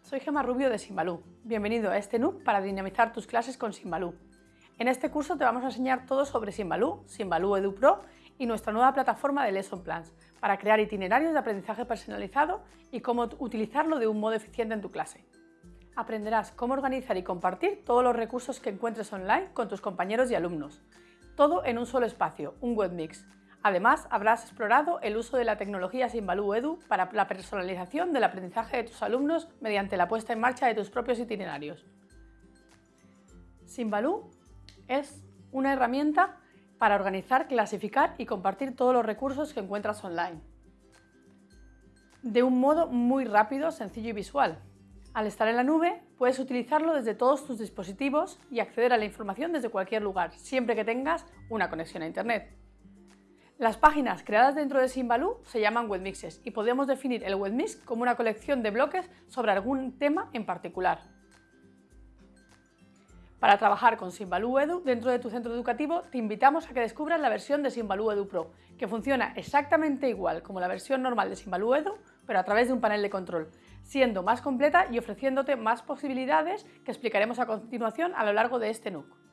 soy Gemma Rubio de Simbalú. Bienvenido a este NUC para dinamizar tus clases con Simbalú. En este curso te vamos a enseñar todo sobre Simbalú, Simbalú Edu Pro y nuestra nueva plataforma de Lesson Plans para crear itinerarios de aprendizaje personalizado y cómo utilizarlo de un modo eficiente en tu clase. Aprenderás cómo organizar y compartir todos los recursos que encuentres online con tus compañeros y alumnos. Todo en un solo espacio, un webmix, Además, habrás explorado el uso de la tecnología Simbalú Edu para la personalización del aprendizaje de tus alumnos mediante la puesta en marcha de tus propios itinerarios. Simbalú es una herramienta para organizar, clasificar y compartir todos los recursos que encuentras online. De un modo muy rápido, sencillo y visual. Al estar en la nube, puedes utilizarlo desde todos tus dispositivos y acceder a la información desde cualquier lugar, siempre que tengas una conexión a Internet. Las páginas creadas dentro de Simbaloo se llaman webmixes y podemos definir el webmix como una colección de bloques sobre algún tema en particular. Para trabajar con Simbaloo Edu dentro de tu centro educativo, te invitamos a que descubras la versión de Simbaloo Edu Pro, que funciona exactamente igual como la versión normal de Simbaloo Edu, pero a través de un panel de control, siendo más completa y ofreciéndote más posibilidades que explicaremos a continuación a lo largo de este NUC.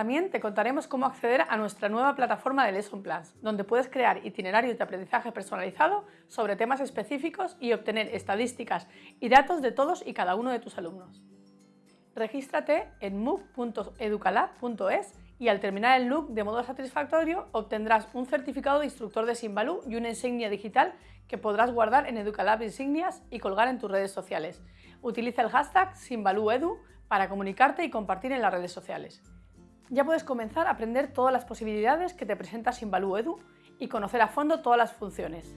También te contaremos cómo acceder a nuestra nueva plataforma de Lesson Plans, donde puedes crear itinerarios de aprendizaje personalizado sobre temas específicos y obtener estadísticas y datos de todos y cada uno de tus alumnos. Regístrate en mooc.educalab.es y al terminar el look de modo satisfactorio obtendrás un certificado de instructor de Simbaloo y una insignia digital que podrás guardar en Educalab Insignias y colgar en tus redes sociales. Utiliza el hashtag SimbalooEdu para comunicarte y compartir en las redes sociales ya puedes comenzar a aprender todas las posibilidades que te presenta Simbaloo Edu y conocer a fondo todas las funciones.